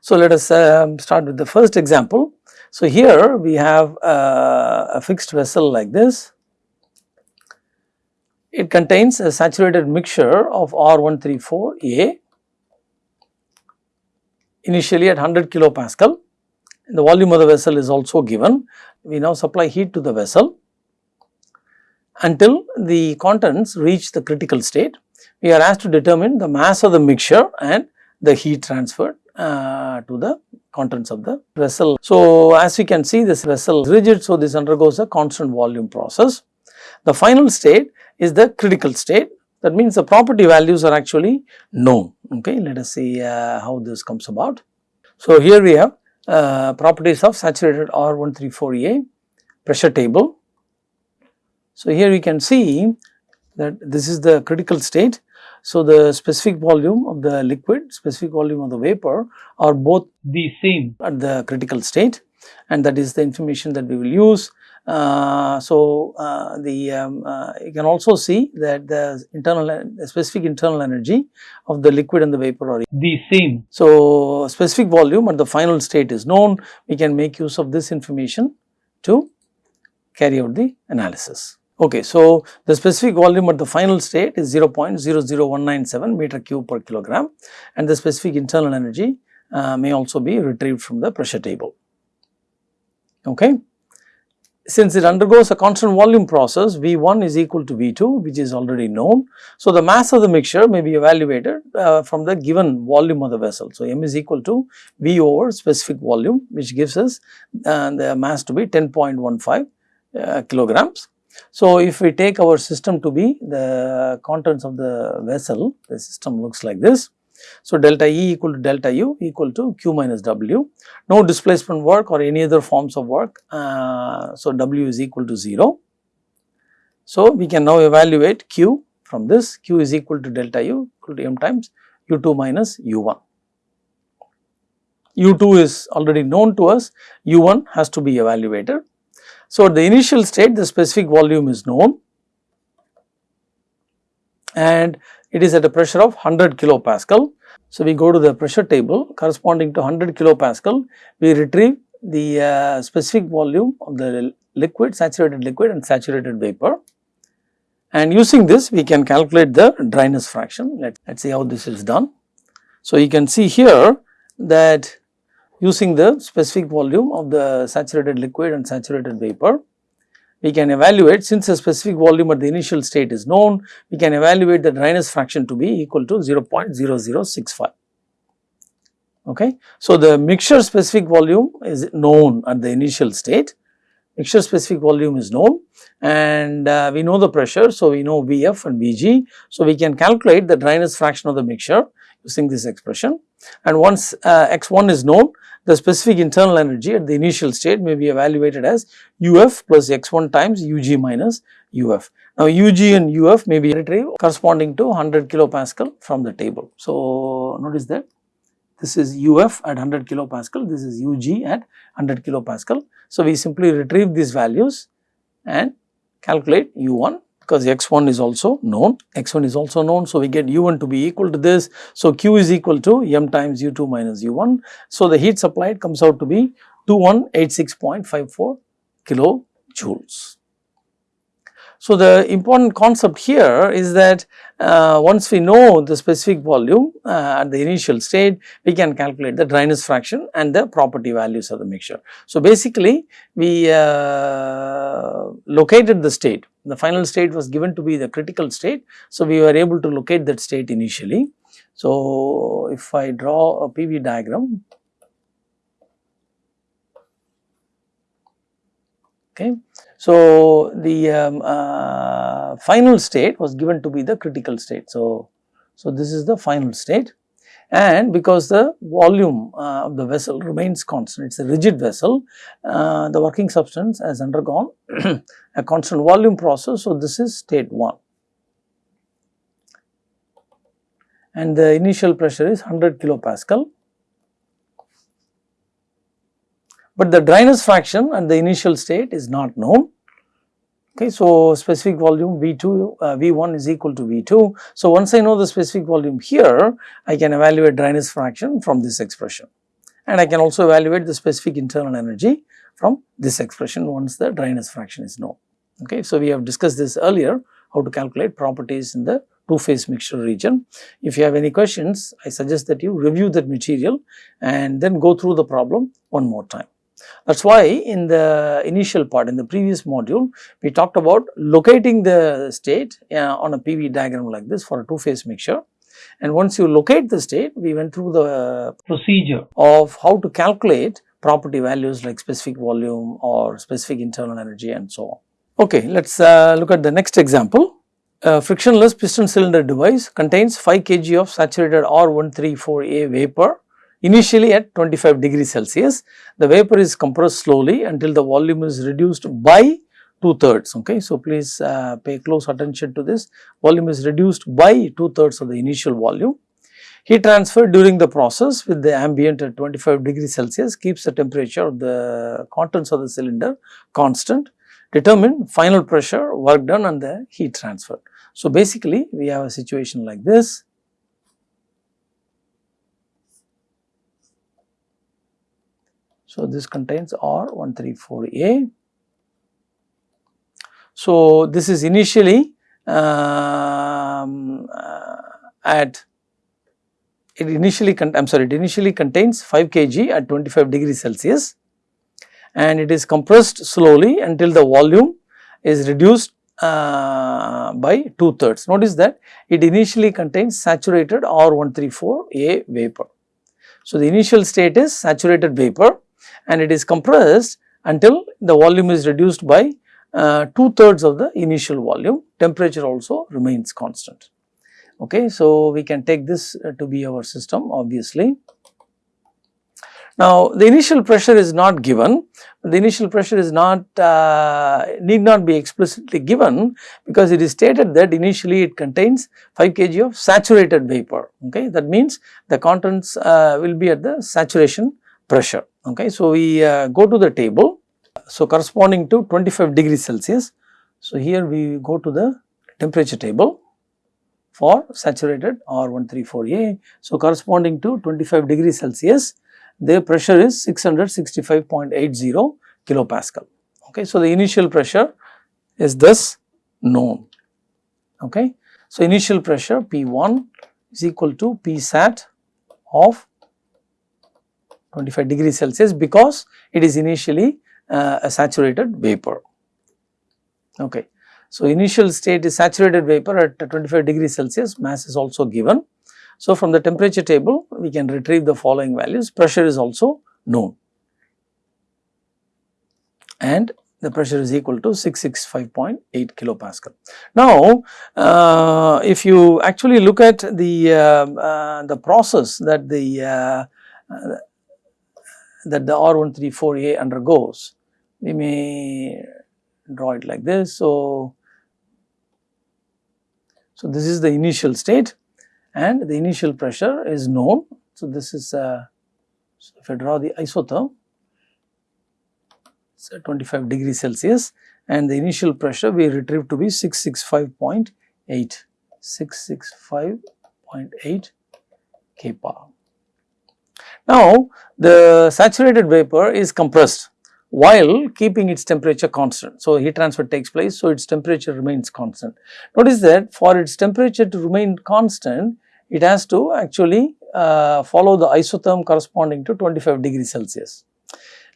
So, let us um, start with the first example. So, here we have uh, a fixed vessel like this. It contains a saturated mixture of R134A initially at 100 kilopascal. The volume of the vessel is also given. We now supply heat to the vessel until the contents reach the critical state. We are asked to determine the mass of the mixture and the heat transferred uh, to the contents of the vessel. So, as we can see this vessel is rigid, so this undergoes a constant volume process. The final state is the critical state that means the property values are actually known. Okay, let us see uh, how this comes about. So, here we have uh, properties of saturated R134A pressure table. So, here we can see that this is the critical state so, the specific volume of the liquid, specific volume of the vapor are both the same at the critical state and that is the information that we will use. Uh, so, uh, the um, uh, you can also see that the internal the specific internal energy of the liquid and the vapor are the same. So, specific volume at the final state is known, we can make use of this information to carry out the analysis. Okay, so the specific volume at the final state is 0.00197 meter cube per kilogram and the specific internal energy uh, may also be retrieved from the pressure table. Okay. Since it undergoes a constant volume process, V1 is equal to V2 which is already known. So, the mass of the mixture may be evaluated uh, from the given volume of the vessel. So, M is equal to V over specific volume which gives us uh, the mass to be 10.15 uh, kilograms so, if we take our system to be the contents of the vessel, the system looks like this. So, delta E equal to delta U equal to Q minus W, no displacement work or any other forms of work. Uh, so, W is equal to 0. So, we can now evaluate Q from this Q is equal to delta U equal to M times U2 minus U1. U2 is already known to us, U1 has to be evaluated. So, at the initial state the specific volume is known and it is at a pressure of 100 kilopascal. So, we go to the pressure table corresponding to 100 kilopascal, we retrieve the uh, specific volume of the liquid, saturated liquid and saturated vapor. And using this we can calculate the dryness fraction, let us see how this is done. So, you can see here that using the specific volume of the saturated liquid and saturated vapor. We can evaluate since the specific volume at the initial state is known, we can evaluate the dryness fraction to be equal to 0.0065. Okay. So, the mixture specific volume is known at the initial state, mixture specific volume is known and uh, we know the pressure. So, we know Vf and Vg. So, we can calculate the dryness fraction of the mixture using this expression and once uh, x1 is known the specific internal energy at the initial state may be evaluated as UF plus x1 times UG minus UF. Now, UG and UF may be retrieved corresponding to 100 kilopascal from the table. So, notice that this is UF at 100 kilopascal, this is UG at 100 kilopascal. So, we simply retrieve these values and calculate U1 because x1 is also known, x1 is also known. So, we get u1 to be equal to this. So, q is equal to m times u2 minus u1. So, the heat supplied comes out to be 2186.54 kilojoules. So, the important concept here is that uh, once we know the specific volume uh, at the initial state, we can calculate the dryness fraction and the property values of the mixture. So, basically we uh, located the state, the final state was given to be the critical state. So, we were able to locate that state initially. So, if I draw a PV diagram, okay. So, the um, uh, final state was given to be the critical state. So, so this is the final state and because the volume uh, of the vessel remains constant, it is a rigid vessel, uh, the working substance has undergone a constant volume process. So, this is state 1 and the initial pressure is 100 kilopascal but the dryness fraction at the initial state is not known. Okay, so specific volume V2, uh, V1 is equal to V2. So once I know the specific volume here, I can evaluate dryness fraction from this expression. and I can also evaluate the specific internal energy from this expression once the dryness fraction is known. Okay. So, we have discussed this earlier how to calculate properties in the two phase mixture region. If you have any questions, I suggest that you review that material and then go through the problem one more time. That is why in the initial part in the previous module, we talked about locating the state uh, on a PV diagram like this for a two phase mixture. And once you locate the state, we went through the procedure of how to calculate property values like specific volume or specific internal energy and so on. Okay, let us uh, look at the next example. A frictionless piston cylinder device contains 5 kg of saturated R134A vapor initially at 25 degrees Celsius. The vapor is compressed slowly until the volume is reduced by 2 thirds. Okay. So, please uh, pay close attention to this. Volume is reduced by 2 thirds of the initial volume. Heat transfer during the process with the ambient at 25 degrees Celsius keeps the temperature of the contents of the cylinder constant. Determine final pressure, work done and the heat transfer. So, basically we have a situation like this. So, this contains R134A. So, this is initially um, uh, at it initially I am sorry it initially contains 5 kg at 25 degrees Celsius and it is compressed slowly until the volume is reduced uh, by 2 thirds. Notice that it initially contains saturated R134A vapor. So, the initial state is saturated vapor and it is compressed until the volume is reduced by uh, 2 thirds of the initial volume, temperature also remains constant. Okay, so, we can take this uh, to be our system obviously. Now, the initial pressure is not given, the initial pressure is not uh, need not be explicitly given because it is stated that initially it contains 5 kg of saturated vapor. Okay, that means the contents uh, will be at the saturation pressure. Okay, so we uh, go to the table. So corresponding to 25 degrees Celsius. So here we go to the temperature table for saturated R134A. So corresponding to 25 degrees Celsius the pressure is 665.80 kilopascal. Okay. So, the initial pressure is thus known. Okay. So, initial pressure P1 is equal to P sat of 25 degree Celsius because it is initially uh, a saturated vapor. Okay. So, initial state is saturated vapor at 25 degree Celsius mass is also given so, from the temperature table we can retrieve the following values pressure is also known and the pressure is equal to 665.8 kilopascal. Now, uh, if you actually look at the uh, uh, the process that the uh, uh, that the R134A undergoes, we may draw it like this. So, so this is the initial state and the initial pressure is known. So, this is uh, so if I draw the isotherm, it's at 25 degrees Celsius and the initial pressure we retrieve to be 665.8, 665.8 kPa. Now, the saturated vapor is compressed while keeping its temperature constant. So, heat transfer takes place, so its temperature remains constant. Notice that for its temperature to remain constant, it has to actually uh, follow the isotherm corresponding to 25 degrees Celsius.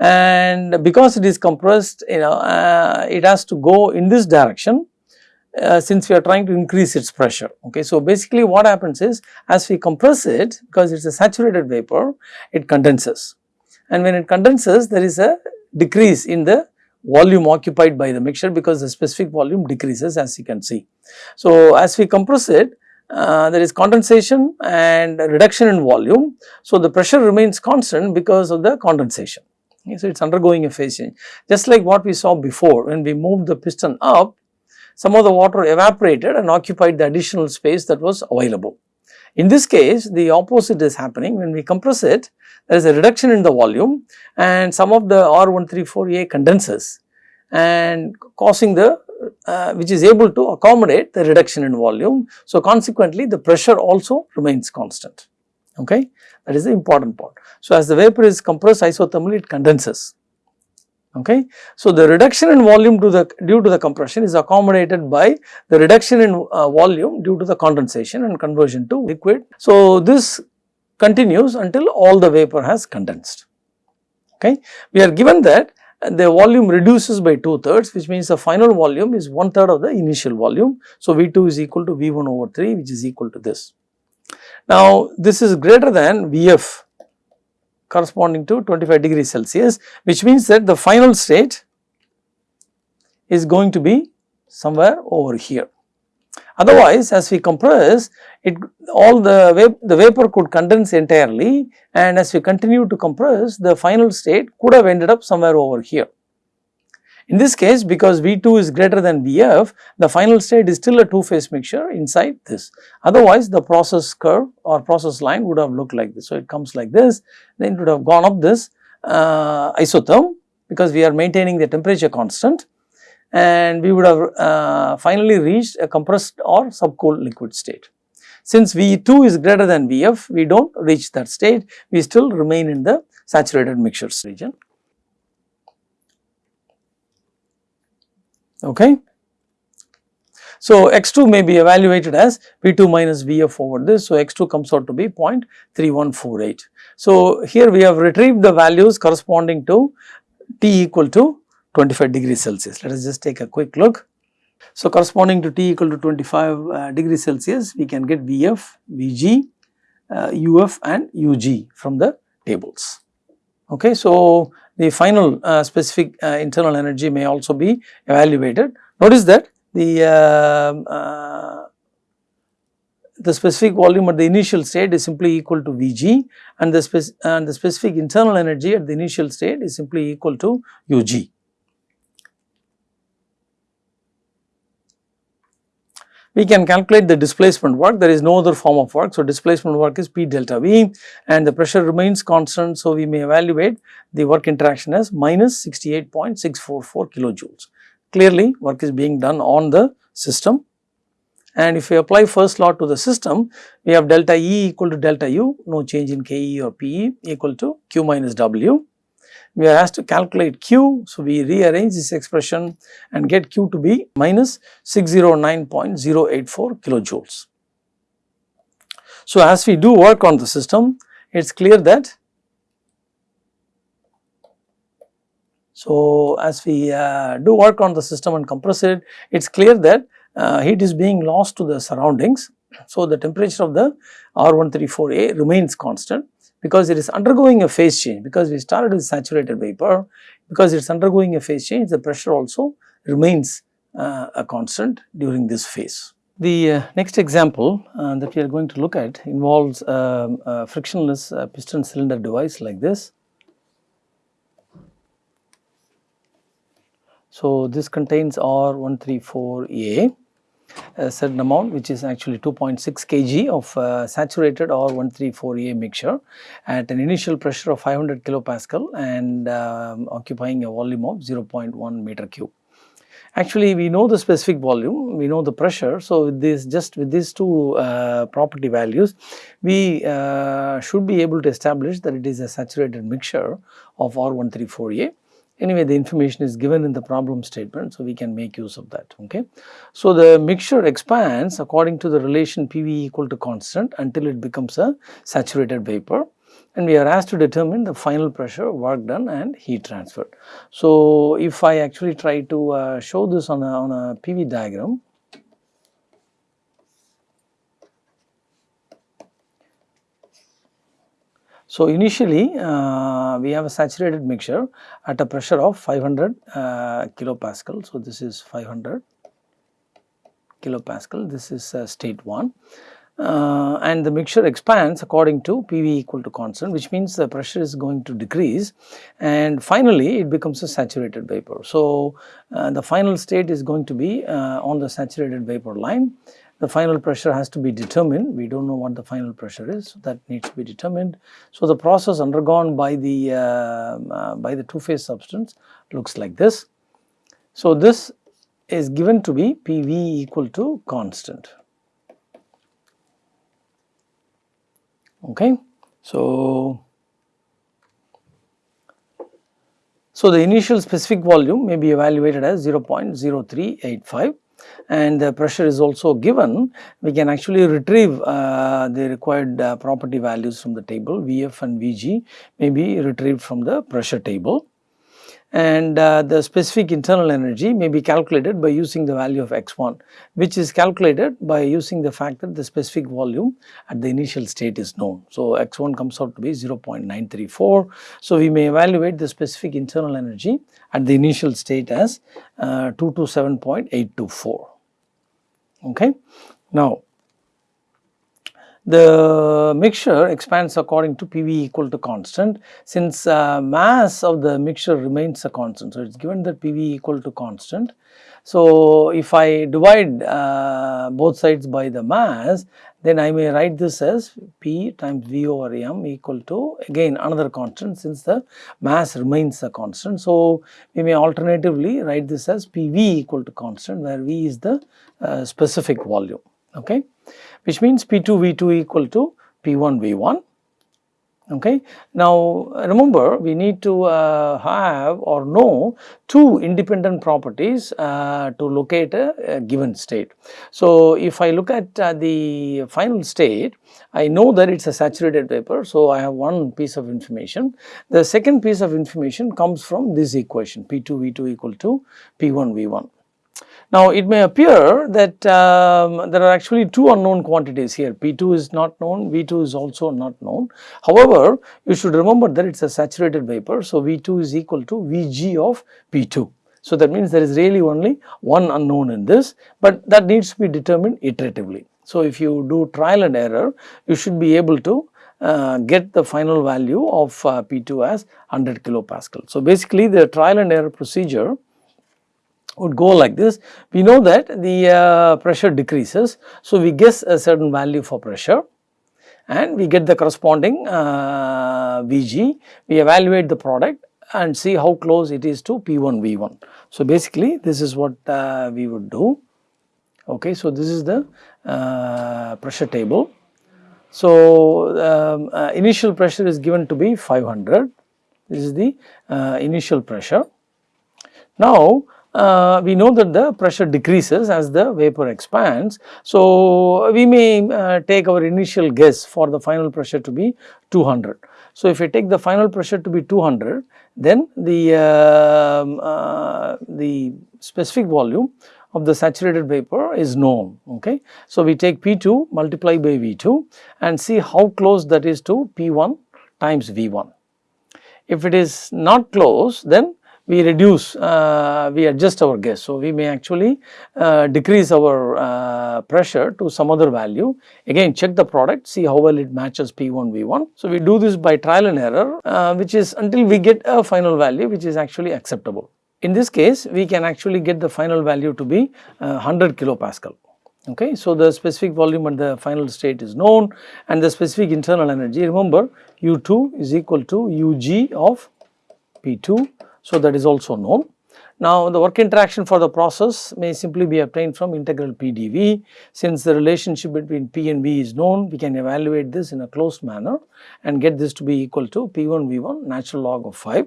And because it is compressed, you know, uh, it has to go in this direction uh, since we are trying to increase its pressure. Okay. So, basically what happens is as we compress it because it is a saturated vapor, it condenses and when it condenses there is a decrease in the volume occupied by the mixture because the specific volume decreases as you can see. So, as we compress it uh, there is condensation and reduction in volume. So, the pressure remains constant because of the condensation. So, it is undergoing a phase change. Just like what we saw before when we moved the piston up, some of the water evaporated and occupied the additional space that was available. In this case, the opposite is happening when we compress it, there is a reduction in the volume and some of the R134A condenses and causing the uh, which is able to accommodate the reduction in volume. So, consequently the pressure also remains constant. okay that is the important part. So, as the vapor is compressed isothermally it condenses okay. So, the reduction in volume to the due to the compression is accommodated by the reduction in uh, volume due to the condensation and conversion to liquid. So, this continues until all the vapor has condensed okay. We are given that the volume reduces by 2 thirds which means the final volume is 1 third of the initial volume. So, V2 is equal to V1 over 3 which is equal to this. Now, this is greater than Vf corresponding to 25 degrees Celsius which means that the final state is going to be somewhere over here. Otherwise, as we compress it all the, vap the vapor could condense entirely and as we continue to compress the final state could have ended up somewhere over here. In this case because V2 is greater than Vf the final state is still a two phase mixture inside this otherwise the process curve or process line would have looked like this. So, it comes like this then it would have gone up this uh, isotherm because we are maintaining the temperature constant and we would have uh, finally reached a compressed or subcooled liquid state. Since V2 is greater than Vf, we do not reach that state, we still remain in the saturated mixtures region. Okay. So, x2 may be evaluated as V2 minus Vf over this. So, x2 comes out to be 0.3148. So, here we have retrieved the values corresponding to T equal to 25 degrees Celsius. Let us just take a quick look. So, corresponding to T equal to 25 uh, degrees Celsius, we can get Vf, Vg, uh, Uf and Ug from the tables. Okay. So, the final uh, specific uh, internal energy may also be evaluated. Notice that the um, uh, the specific volume at the initial state is simply equal to Vg and the, spec and the specific internal energy at the initial state is simply equal to Ug. We can calculate the displacement work there is no other form of work. So, displacement work is P delta V and the pressure remains constant. So, we may evaluate the work interaction as minus 68.644 kilojoules. Clearly work is being done on the system and if we apply first law to the system we have delta E equal to delta U no change in KE or PE equal to Q minus W we are asked to calculate Q. So, we rearrange this expression and get Q to be minus 609.084 kilojoules. So, as we do work on the system, it is clear that So, as we uh, do work on the system and compress it, it is clear that uh, heat is being lost to the surroundings. So, the temperature of the R134A remains constant because it is undergoing a phase change because we started with saturated vapor because it is undergoing a phase change the pressure also remains uh, a constant during this phase. The uh, next example uh, that we are going to look at involves um, a frictionless uh, piston cylinder device like this. So, this contains R134A a certain amount which is actually 2.6 kg of uh, saturated R134A mixture at an initial pressure of 500 kilopascal and um, occupying a volume of 0.1 meter cube. Actually, we know the specific volume, we know the pressure. So, with this just with these two uh, property values, we uh, should be able to establish that it is a saturated mixture of R134A Anyway, the information is given in the problem statement, so we can make use of that. Okay. So, the mixture expands according to the relation PV equal to constant until it becomes a saturated vapor and we are asked to determine the final pressure, work done and heat transferred. So, if I actually try to uh, show this on a, on a PV diagram, So, initially uh, we have a saturated mixture at a pressure of 500 uh, kilopascal. So, this is 500 kilopascal, this is uh, state 1 uh, and the mixture expands according to PV equal to constant which means the pressure is going to decrease and finally it becomes a saturated vapor. So, uh, the final state is going to be uh, on the saturated vapor line the final pressure has to be determined. We do not know what the final pressure is, so that needs to be determined. So, the process undergone by the, uh, uh, by the two phase substance looks like this. So, this is given to be PV equal to constant. Okay. So, so the initial specific volume may be evaluated as 0.0385 and the pressure is also given, we can actually retrieve uh, the required uh, property values from the table Vf and Vg may be retrieved from the pressure table and uh, the specific internal energy may be calculated by using the value of x1 which is calculated by using the fact that the specific volume at the initial state is known. So, x1 comes out to be 0.934. So, we may evaluate the specific internal energy at the initial state as uh, 227.824. Okay. Now, the mixture expands according to PV equal to constant since uh, mass of the mixture remains a constant. So, it is given that PV equal to constant. So, if I divide uh, both sides by the mass then I may write this as P times V over M equal to again another constant since the mass remains a constant. So, we may alternatively write this as PV equal to constant where V is the uh, specific volume. Okay which means P2 V2 equal to P1 V1 okay. Now remember we need to uh, have or know two independent properties uh, to locate a, a, given state. So if I look at uh, the final state I know that it is a saturated vapor so I have one piece of information. The second piece of information comes from this equation P2 V2 equal to P1 V1 now, it may appear that um, there are actually two unknown quantities here, P2 is not known, V2 is also not known. However, you should remember that it is a saturated vapor, so V2 is equal to Vg of P2. So, that means there is really only one unknown in this, but that needs to be determined iteratively. So, if you do trial and error, you should be able to uh, get the final value of uh, P2 as 100 kilopascal. So, basically the trial and error procedure would go like this. We know that the uh, pressure decreases. So, we guess a certain value for pressure and we get the corresponding uh, Vg. We evaluate the product and see how close it is to P1 V1. So, basically this is what uh, we would do. Okay, so this is the uh, pressure table. So, um, uh, initial pressure is given to be 500. This is the uh, initial pressure. Now, uh, we know that the pressure decreases as the vapor expands. So, we may uh, take our initial guess for the final pressure to be 200. So, if we take the final pressure to be 200 then the, uh, uh, the specific volume of the saturated vapor is known. Okay. So, we take P2 multiply by V2 and see how close that is to P1 times V1. If it is not close then we reduce, uh, we adjust our guess. So, we may actually uh, decrease our uh, pressure to some other value. Again check the product, see how well it matches P1 V1. So, we do this by trial and error uh, which is until we get a final value which is actually acceptable. In this case, we can actually get the final value to be 100 uh, kilopascal. Okay. So, the specific volume at the final state is known and the specific internal energy remember U2 is equal to Ug of P2 so, that is also known. Now, the work interaction for the process may simply be obtained from integral PdV. Since the relationship between P and V is known, we can evaluate this in a closed manner and get this to be equal to P1 V1 natural log of 5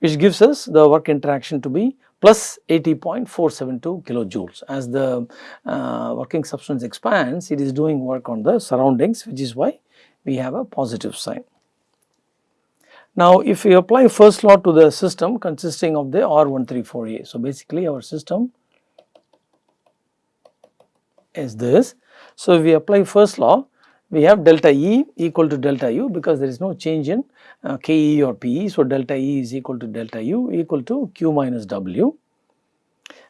which gives us the work interaction to be plus 80.472 kilojoules. As the uh, working substance expands, it is doing work on the surroundings which is why we have a positive sign. Now, if we apply first law to the system consisting of the R134A. So, basically our system is this. So, if we apply first law, we have delta E equal to delta U because there is no change in uh, KE or PE. So, delta E is equal to delta U equal to Q minus W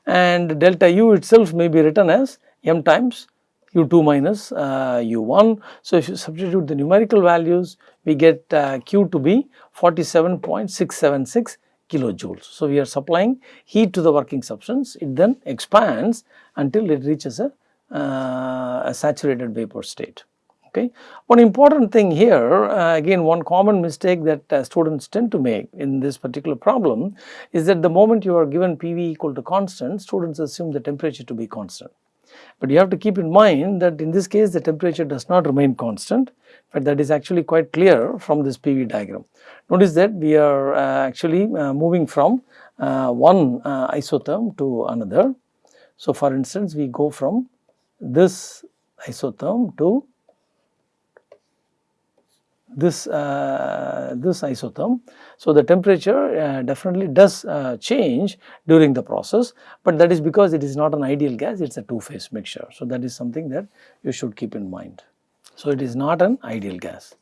and delta U itself may be written as M times u2 minus uh, u1. So, if you substitute the numerical values we get uh, q to be 47.676 kilojoules. So, we are supplying heat to the working substance it then expands until it reaches a, uh, a saturated vapor state. Okay. One important thing here uh, again one common mistake that uh, students tend to make in this particular problem is that the moment you are given PV equal to constant students assume the temperature to be constant. But you have to keep in mind that in this case the temperature does not remain constant. but that is actually quite clear from this PV diagram. Notice that we are uh, actually uh, moving from uh, one uh, isotherm to another. So, for instance, we go from this isotherm to this uh, this isotherm. So, the temperature uh, definitely does uh, change during the process, but that is because it is not an ideal gas it is a two phase mixture. So, that is something that you should keep in mind. So, it is not an ideal gas.